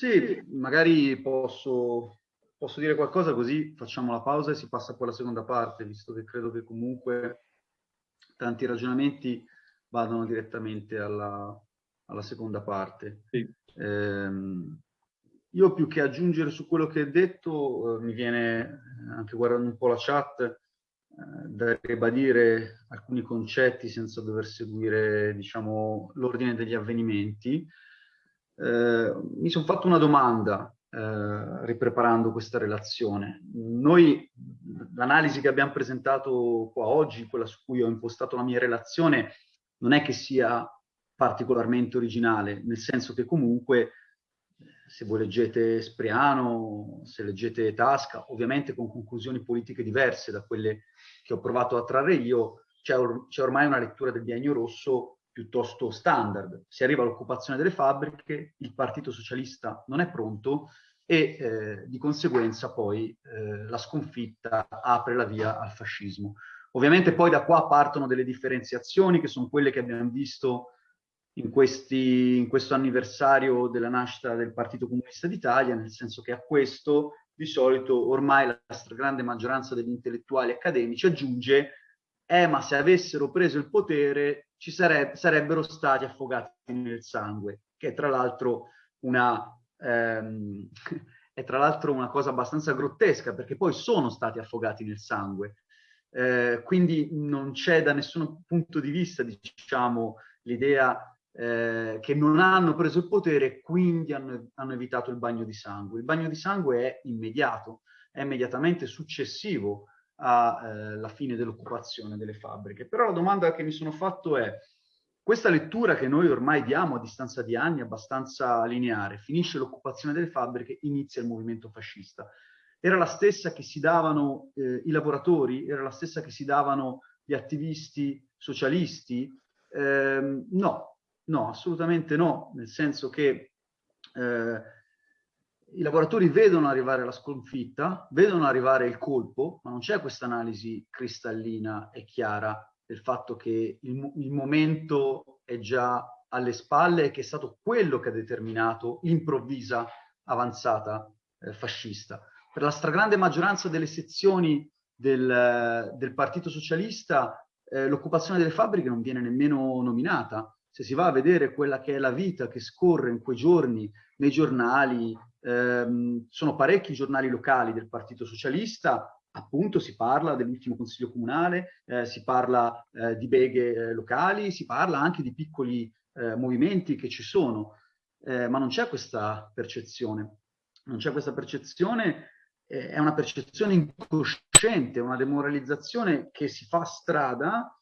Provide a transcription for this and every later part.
Sì, magari posso, posso dire qualcosa così facciamo la pausa e si passa poi alla seconda parte, visto che credo che comunque tanti ragionamenti vadano direttamente alla, alla seconda parte. Sì. Eh, io più che aggiungere su quello che hai detto, eh, mi viene, anche guardando un po' la chat, eh, da ribadire alcuni concetti senza dover seguire diciamo, l'ordine degli avvenimenti. Eh, mi sono fatto una domanda eh, ripreparando questa relazione. Noi, l'analisi che abbiamo presentato qua oggi, quella su cui ho impostato la mia relazione, non è che sia particolarmente originale, nel senso che comunque se voi leggete Spriano, se leggete Tasca, ovviamente con conclusioni politiche diverse da quelle che ho provato a trarre io, c'è or ormai una lettura del biennio rosso piuttosto standard. Si arriva all'occupazione delle fabbriche, il Partito Socialista non è pronto e eh, di conseguenza poi eh, la sconfitta apre la via al fascismo. Ovviamente poi da qua partono delle differenziazioni che sono quelle che abbiamo visto in, questi, in questo anniversario della nascita del Partito Comunista d'Italia, nel senso che a questo di solito ormai la stragrande maggioranza degli intellettuali accademici aggiunge eh ma se avessero preso il potere ci sareb sarebbero stati affogati nel sangue, che è tra l'altro una, ehm, una cosa abbastanza grottesca, perché poi sono stati affogati nel sangue. Eh, quindi non c'è da nessun punto di vista, diciamo, l'idea eh, che non hanno preso il potere e quindi hanno, hanno evitato il bagno di sangue. Il bagno di sangue è immediato, è immediatamente successivo alla eh, fine dell'occupazione delle fabbriche. Però la domanda che mi sono fatto è, questa lettura che noi ormai diamo a distanza di anni, abbastanza lineare, finisce l'occupazione delle fabbriche, inizia il movimento fascista. Era la stessa che si davano eh, i lavoratori? Era la stessa che si davano gli attivisti socialisti? Eh, no, no, assolutamente no, nel senso che eh, i lavoratori vedono arrivare la sconfitta, vedono arrivare il colpo, ma non c'è questa analisi cristallina e chiara del fatto che il, il, momento è già alle spalle e che è stato quello che ha determinato l'improvvisa avanzata eh, fascista. Per la stragrande maggioranza delle sezioni del, del Partito Socialista eh, l'occupazione delle fabbriche non viene nemmeno nominata. Se si va a vedere quella che è la vita che scorre in quei giorni nei giornali, ehm, sono parecchi giornali locali del Partito Socialista, appunto si parla dell'ultimo consiglio comunale, eh, si parla eh, di beghe eh, locali, si parla anche di piccoli eh, movimenti che ci sono, eh, ma non c'è questa percezione. Non c'è questa percezione, eh, è una percezione incosciente, una demoralizzazione che si fa strada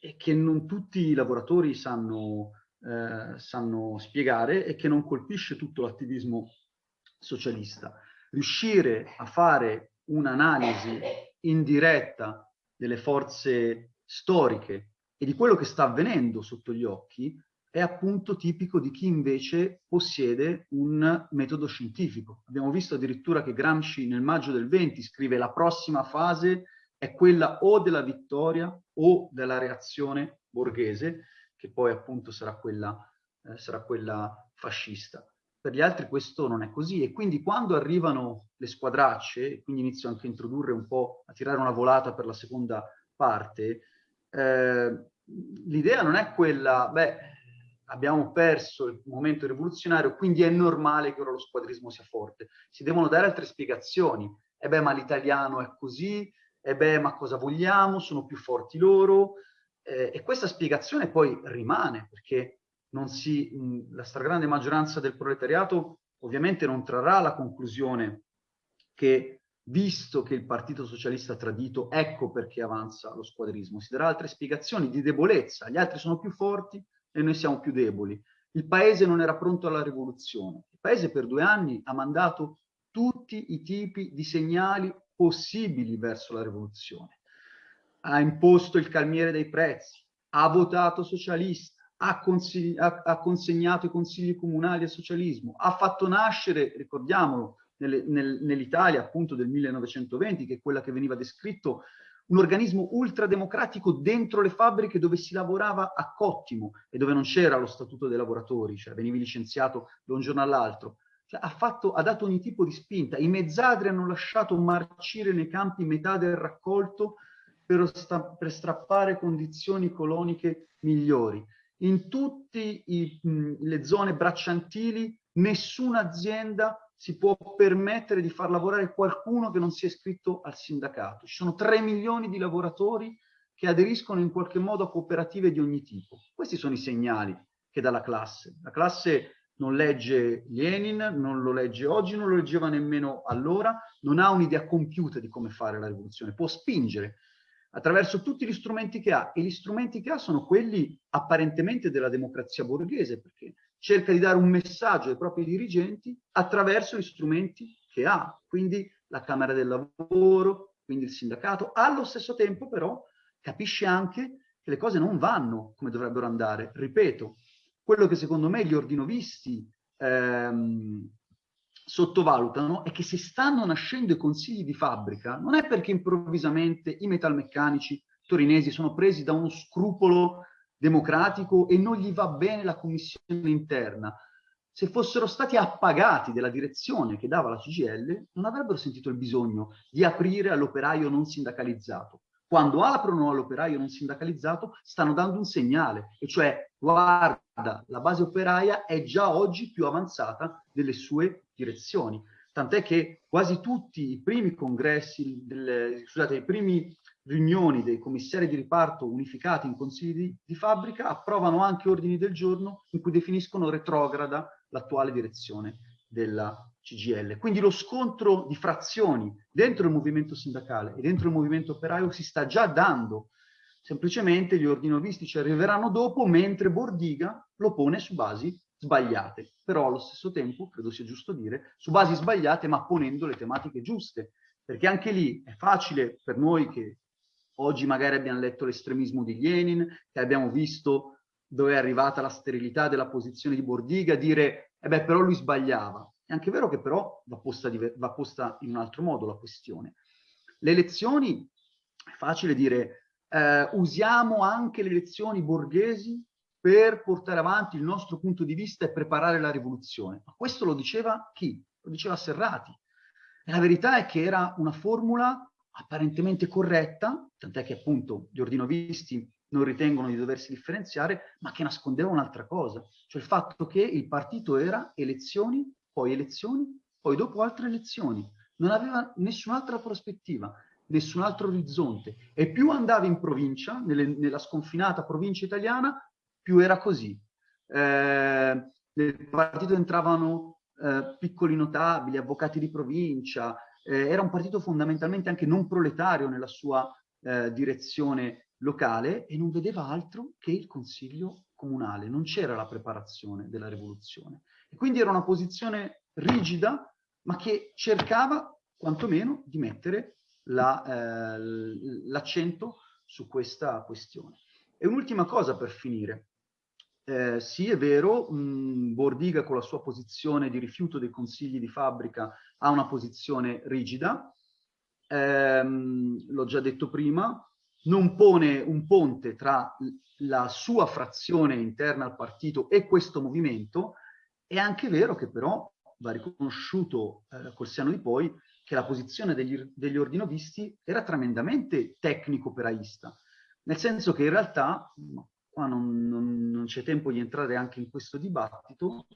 e che non tutti i lavoratori sanno, sanno spiegare e che non colpisce tutto l'attivismo socialista. Riuscire a fare un'analisi indiretta delle forze storiche e di quello che sta avvenendo sotto gli occhi è appunto tipico di chi invece possiede un metodo scientifico. Abbiamo visto addirittura che Gramsci nel maggio del 20 scrive la prossima fase è quella o della vittoria o della reazione borghese, che poi appunto sarà quella, eh, sarà quella fascista per gli altri questo non è così e quindi quando arrivano le squadracce, quindi inizio anche a introdurre un po', a tirare una volata per la seconda parte, eh, l'idea non è quella, beh, abbiamo perso il momento rivoluzionario, quindi è normale che ora lo squadrismo sia forte. Si devono dare altre spiegazioni. E beh, ma l'italiano è così, e beh, ma cosa vogliamo? Sono più forti loro. Eh, e questa spiegazione poi rimane, perché si, la stragrande maggioranza del proletariato ovviamente non trarrà la conclusione che visto che il Partito Socialista ha tradito, ecco perché avanza lo squadrismo. Si darà altre spiegazioni di debolezza, gli altri sono più forti e noi siamo più deboli. Il Paese non era pronto alla rivoluzione. Il Paese per due anni ha mandato tutti i tipi di segnali possibili verso la rivoluzione. Ha imposto il calmiere dei prezzi, ha votato socialista, ha, ha, ha, consegnato i consigli comunali al socialismo, ha fatto nascere, ricordiamolo, nel, nell'Italia appunto del 1920, che è quella che veniva descritto, un organismo ultrademocratico dentro le fabbriche dove si lavorava a cottimo e dove non c'era lo statuto dei lavoratori, cioè venivi licenziato da un giorno all'altro. cioè, ha, ha, dato ogni tipo di spinta. I mezzadri hanno lasciato marcire nei campi metà del raccolto per, per strappare condizioni coloniche migliori. In tutte le zone bracciantili nessuna azienda si può permettere di far lavorare qualcuno che non sia iscritto al sindacato. Ci sono 3 milioni di lavoratori che aderiscono in qualche modo a cooperative di ogni tipo. Questi sono i segnali che dà la classe. La classe non legge Lenin, non lo legge oggi, non lo leggeva nemmeno allora, non ha un'idea compiuta di come fare la rivoluzione, può spingere attraverso tutti gli strumenti che ha. E gli strumenti che ha sono quelli apparentemente della democrazia borghese perché cerca di dare un messaggio ai propri dirigenti attraverso gli strumenti che ha, quindi la Camera del Lavoro, quindi il sindacato, allo stesso tempo però capisce anche che le cose non vanno come dovrebbero andare. Ripeto, quello che secondo me gli ordinovisti ehm, sottovalutano è che se stanno nascendo i consigli di fabbrica non è perché improvvisamente i metalmeccanici torinesi sono presi da uno scrupolo democratico e non gli va bene la commissione interna. Se fossero stati appagati della direzione che dava la CGL, non avrebbero sentito il bisogno di aprire all'operaio non sindacalizzato. Quando aprono all'operaio non sindacalizzato, stanno dando un segnale, e cioè, guarda, la base operaia è già oggi più avanzata delle sue direzioni. Tant'è che quasi tutti i primi congressi, delle, scusate, i primi riunioni dei commissari di riparto unificati in consigli di, di, fabbrica approvano anche ordini del giorno in cui definiscono retrograda l'attuale direzione della CGL. Quindi lo scontro di frazioni dentro il movimento sindacale e dentro il movimento operaio si sta già dando. Semplicemente gli ordinovisti ci arriveranno dopo, mentre Bordiga lo pone su basi sbagliate. Però allo stesso tempo, credo sia giusto dire, su basi sbagliate ma ponendo le tematiche giuste. Perché anche lì è facile per noi che Oggi magari abbiamo letto l'estremismo di Lenin, che abbiamo visto dove è arrivata la sterilità della posizione di Bordiga, dire, eh beh, però lui sbagliava. È anche vero che però va posta, va posta in un altro modo la questione. Le elezioni, è facile dire, eh, usiamo anche le elezioni borghesi per portare avanti il nostro punto di vista e preparare la rivoluzione. Ma questo lo diceva chi? Lo diceva Serrati. E la verità è che era una formula apparentemente corretta, tant'è che appunto gli ordinovisti non ritengono di doversi differenziare, ma che nascondeva un'altra cosa, cioè il fatto che il partito era elezioni, poi elezioni, poi dopo altre elezioni. Non aveva nessun'altra prospettiva, nessun altro orizzonte. E più andava in provincia, nelle, nella sconfinata provincia italiana, più era così. Eh, nel partito entravano eh, piccoli notabili, avvocati di provincia, eh, era un partito fondamentalmente anche non proletario nella sua eh, direzione locale e non vedeva altro che il consiglio comunale, non c'era la preparazione della rivoluzione. E quindi era una posizione rigida, ma che cercava quantomeno di mettere l'accento la, eh, su questa questione. E un'ultima cosa per finire. Eh, sì, è vero, mh, Bordiga con la sua posizione di rifiuto dei consigli di fabbrica ha una posizione rigida, ehm, l'ho già detto prima, non pone un ponte tra la sua frazione interna al partito e questo movimento, è anche vero che però va riconosciuto eh, col seno di poi che la posizione degli, degli ordinovisti era tremendamente tecnico-operaista, nel senso che in realtà, qua non, non, non c'è tempo di entrare anche in questo dibattito,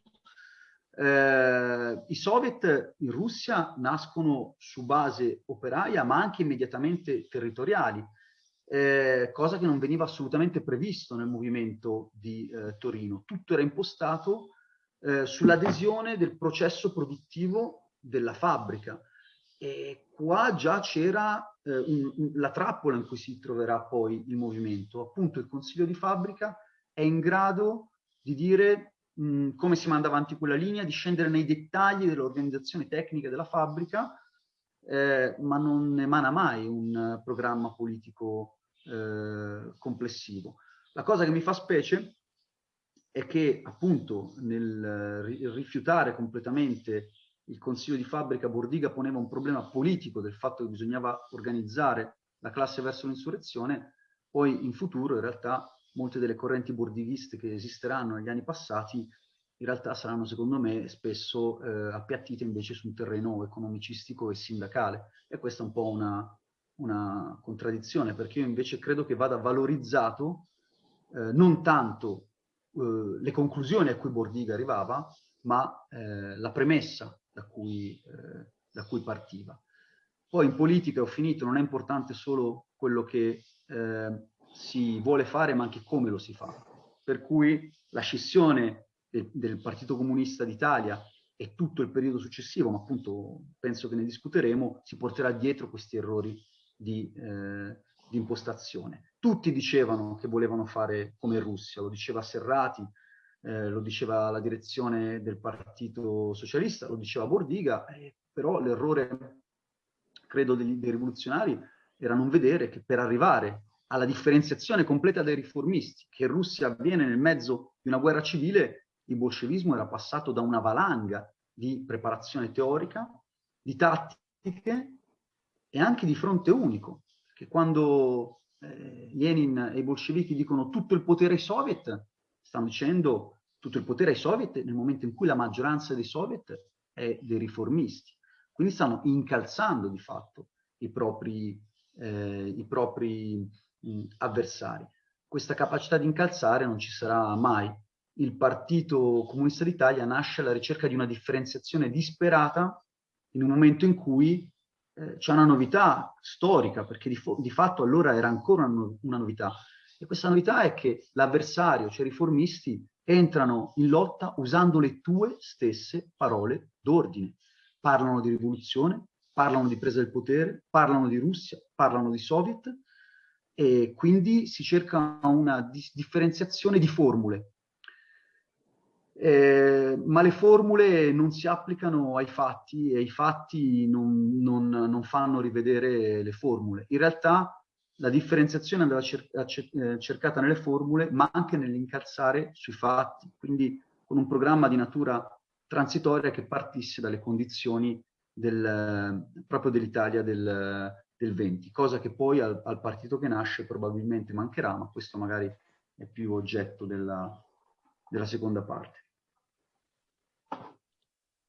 eh, I soviet in Russia nascono su base operaia ma anche immediatamente territoriali, eh, cosa che non veniva assolutamente previsto nel movimento di eh, Torino. Tutto era impostato eh, sull'adesione del processo produttivo della fabbrica. E qua già c'era eh, la trappola in cui si troverà poi il movimento. Appunto il consiglio di fabbrica è in grado di dire mh, come si manda avanti quella linea, di scendere nei dettagli dell'organizzazione tecnica della fabbrica, eh, ma non emana mai un programma politico eh, complessivo. La cosa che mi fa specie è che appunto nel rifiutare completamente il consiglio di fabbrica Bordiga poneva un problema politico del fatto che bisognava organizzare la classe verso l'insurrezione, poi in futuro in realtà molte delle correnti bordighiste che esisteranno negli anni passati in realtà saranno secondo me spesso eh, appiattite invece su un terreno economicistico e sindacale. E questa è un po' una, una contraddizione perché io invece credo che vada valorizzato eh, non tanto eh, le conclusioni a cui Bordiga arrivava ma eh, la premessa da cui, eh, da cui partiva. Poi in politica, ho finito, non è importante solo quello che eh, si vuole fare, ma anche come lo si fa. Per cui la scissione del, del Partito Comunista d'Italia e tutto il periodo successivo, ma appunto penso che ne discuteremo, si porterà dietro questi errori di, eh, di impostazione. Tutti dicevano che volevano fare come Russia, lo diceva Serrati, eh, lo diceva la direzione del Partito Socialista, lo diceva Bordiga, eh, però l'errore, credo, dei, dei rivoluzionari era non vedere che per arrivare alla differenziazione completa dei riformisti, che in Russia avviene nel mezzo di una guerra civile, il bolscevismo era passato da una valanga di preparazione teorica, di tattiche e anche di fronte unico. Che quando eh, Lenin e i bolscevichi dicono tutto il potere ai soviet, stanno dicendo tutto il potere ai soviet nel momento in cui la maggioranza dei soviet è dei riformisti. Quindi stanno incalzando di fatto i propri, eh, i propri mh, avversari. Questa capacità di incalzare non ci sarà mai. Il Partito Comunista d'Italia nasce alla ricerca di una differenziazione disperata in un momento in cui eh, c'è una novità storica, perché di, di, fatto allora era ancora una, una novità. E questa novità è che l'avversario, cioè i riformisti, entrano in lotta usando le tue stesse parole d'ordine. Parlano di rivoluzione, parlano di presa del potere, parlano di Russia, parlano di Soviet e quindi si cerca una di differenziazione di formule. Eh, ma le formule non si applicano ai fatti e i fatti non, non, non fanno rivedere le formule. In realtà la differenziazione andava cer eh, cercata nelle formule, ma anche nell'incalzare sui fatti, quindi con un programma di natura transitoria che partisse dalle condizioni del, proprio dell'Italia del, del 20, cosa che poi al, al, partito che nasce probabilmente mancherà, ma questo magari è più oggetto della, della seconda parte.